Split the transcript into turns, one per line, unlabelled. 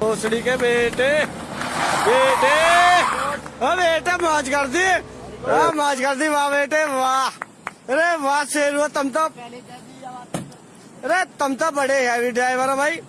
भोसड़ी के बेटे बेटे। ओ बेटे, मौज कर दी वाह मौज कर दी वाह बेटे, वाह। अरे, वाह, शेर हुआ, तुम तो अरे, तुम तो बड़े हैवी ड्राइवर हो भाई।